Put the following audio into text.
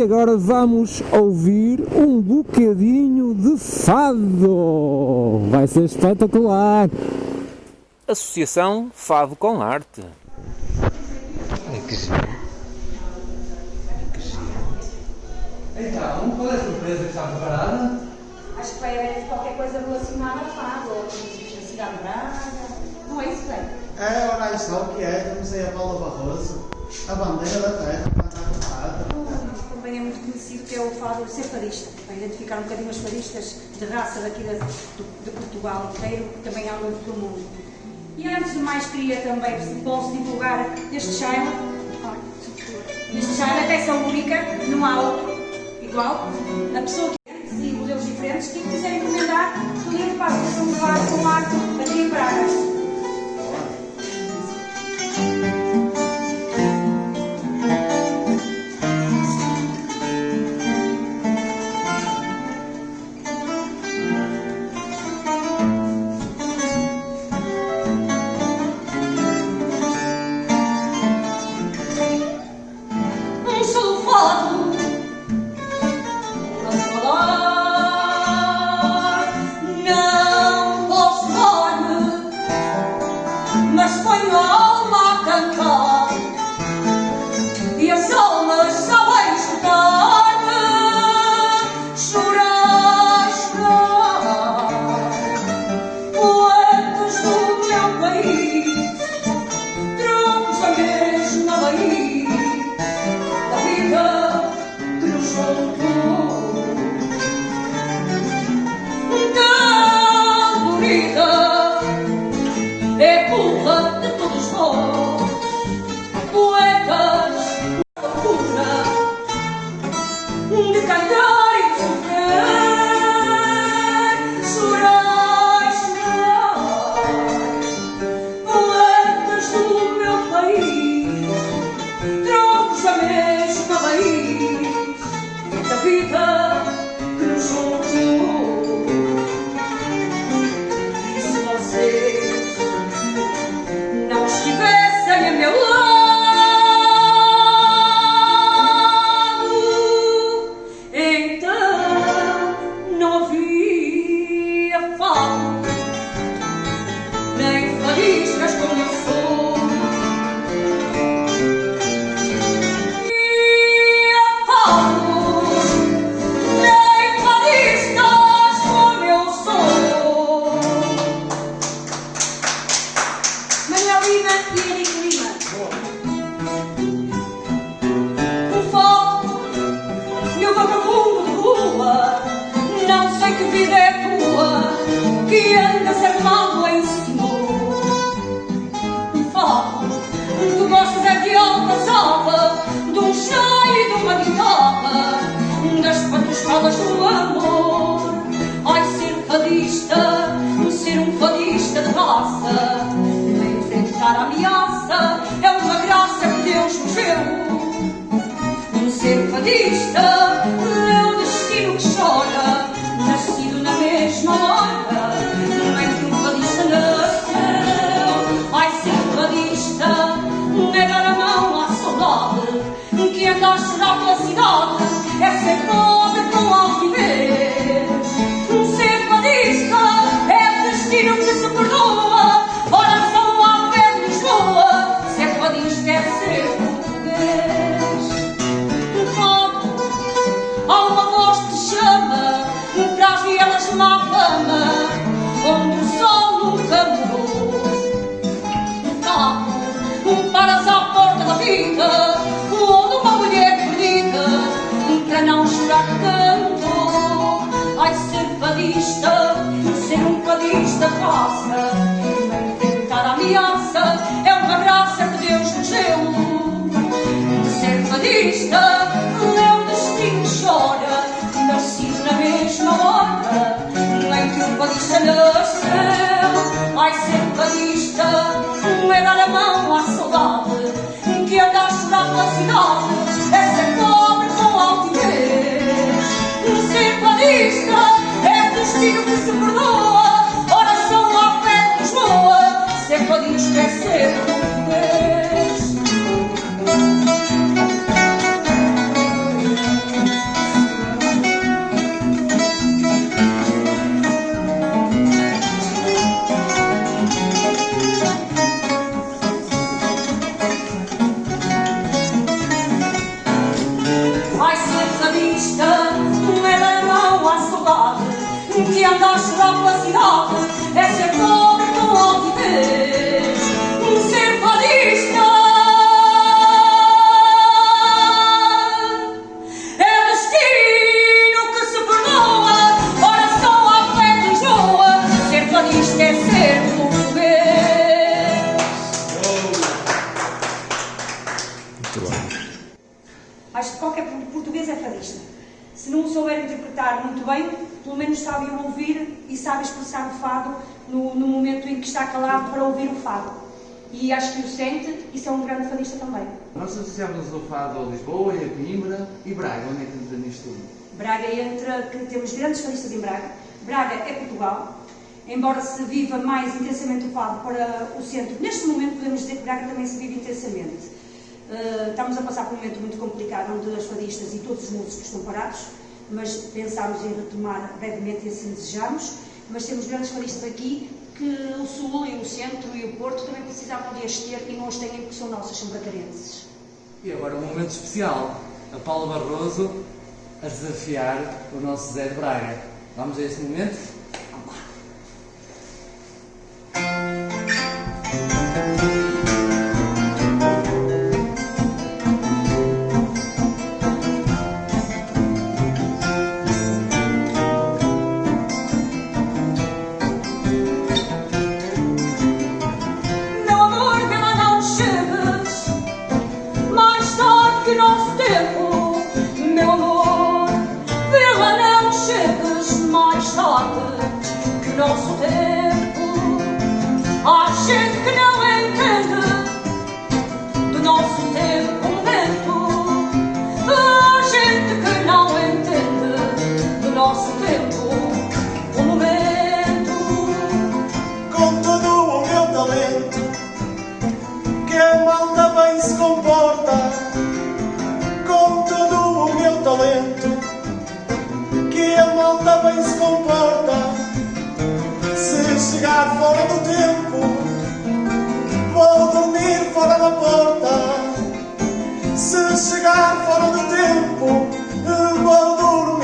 E agora vamos ouvir um bocadinho de fado. Vai ser espetacular. Associação Fado com Arte. Então, qual é a surpresa que está preparada? Acho que vai haver qualquer coisa relacionada a fado, ou da cidade de Braga. Não é isso, bem? É, ora, isso o que é, como sei a Paula Barroso, a bandeira da terra, plantada Também é muito conhecido que é o fado ser fadista, para identificar um bocadinho os fadistas de raça daqui de, Portugal inteiro, que também há muito pelo mundo. E antes de mais, queria também, posso divulgar este Shaila. Este Shaila, peça única, não há outro igual. A pessoa que e modelos diferentes, quem Fadista é o destino que chora, nascido na mesma hora, que um fadista nasceu. Ai, ser fadista é dar a mão à saudade, que anda a chorar pela cidade, não chorar tanto. Vai ser fadista, ser um fadista passa. Enfrentar a ameaça é uma graça é que Deus nos deu. Ser fadista. Que anda a cidade É ser pobre com altivez Ser no, no momento em que está calado para ouvir o fado. E acho que o sente, isso é um grande fadista também. Nós associamos o fado a Lisboa e a Coimbra e Braga. Onde é que entra nisto tudo? Braga entra, que temos grandes fadistas em Braga. Braga é Portugal. Embora se viva mais intensamente o fado para o centro, neste momento podemos dizer que Braga também se vive intensamente. Uh, estamos a passar por um momento muito complicado, onde as fadistas e todos os músicos estão parados, mas pensámos em retomar brevemente e assim desejamos. Mas temos grandes fadistas aqui que o Sul e o Centro e o Porto também precisavam de as ter e não as têm porque são nossas, são bracarenses. E agora um momento especial. A Paula Barroso a desafiar o nosso Zé de Braga. Vamos a esse momento? Meu amor, vê lá não chegues Mais tarde que nosso tempo. Há gente que não entende Do nosso tempo momento Há gente que não entende Do nosso tempo o momento. Com todo o meu talento, que a malta bem se comporta. chegar fora do tempo, eu vou dormir.